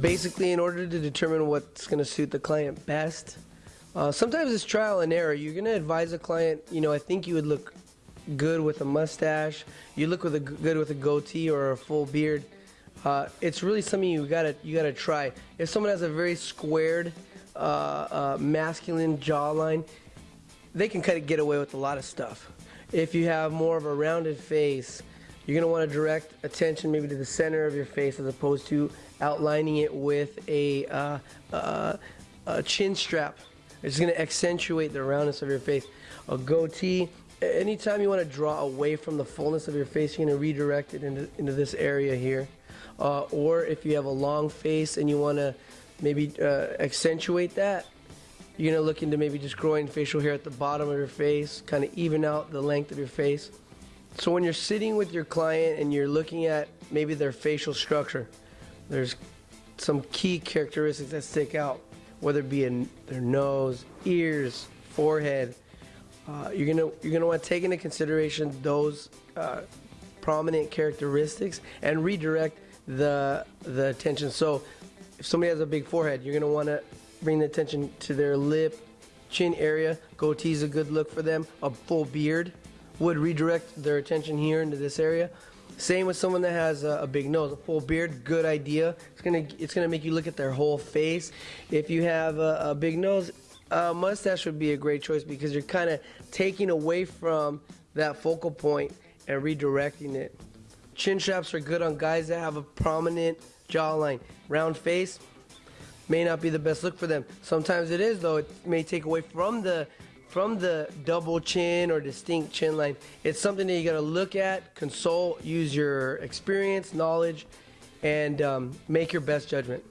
basically, in order to determine what's going to suit the client best, uh, sometimes it's trial and error. You're going to advise a client, you know, I think you would look good with a mustache. You look with a good with a goatee or a full beard. Uh, it's really something you gotta you gotta try. If someone has a very squared, uh, uh, masculine jawline, they can kind of get away with a lot of stuff. If you have more of a rounded face, you're gonna want to direct attention maybe to the center of your face as opposed to outlining it with a, uh, uh, a chin strap. It's gonna accentuate the roundness of your face. A goatee anytime you want to draw away from the fullness of your face, you're to redirect it into, into this area here. Uh, or if you have a long face and you want to maybe uh, accentuate that, you're to look into maybe just growing facial hair at the bottom of your face, kind of even out the length of your face. So when you're sitting with your client and you're looking at maybe their facial structure, there's some key characteristics that stick out, whether it be in their nose, ears, forehead, uh, you're gonna you're gonna want to take into consideration those uh, prominent characteristics and redirect the the attention. So, if somebody has a big forehead, you're gonna want to bring the attention to their lip, chin area. Goatee is a good look for them. A full beard would redirect their attention here into this area. Same with someone that has a, a, big nose, a full beard, good idea. It's gonna it's gonna make you look at their whole face. If you have a, a big nose, uh, mustache would be a great choice because you're kind of taking away from that focal point and redirecting it. Chin straps are good on guys that have a prominent jawline. Round face may not be the best look for them. Sometimes it is though. It may take away from the from the double chin or distinct chin line. It's something that you got to look at, consult, use your experience, knowledge, and um, make your best judgment.